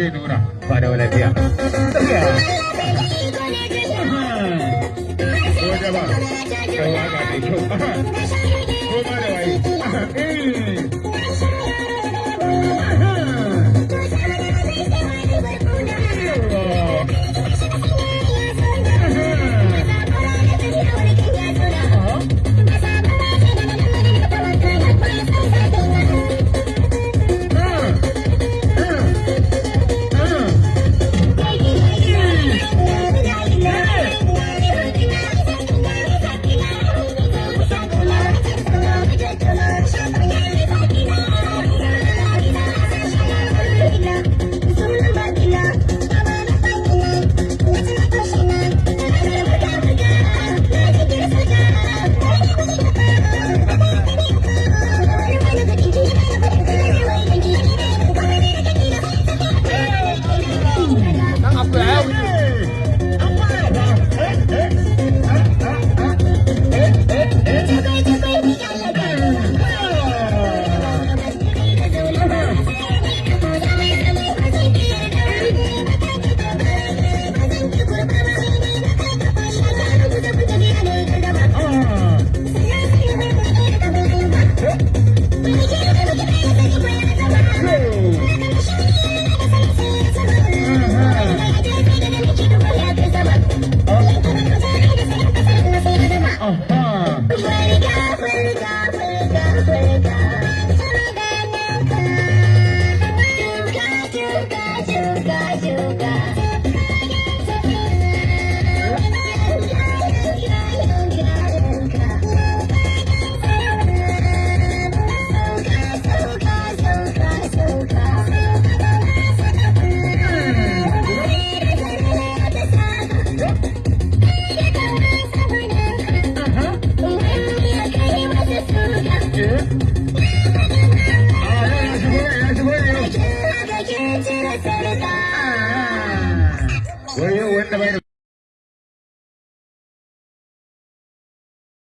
zai nuna ba da lafiya. Tafiya. Kai waƙa mai kyau. இருக்கு ஒன்று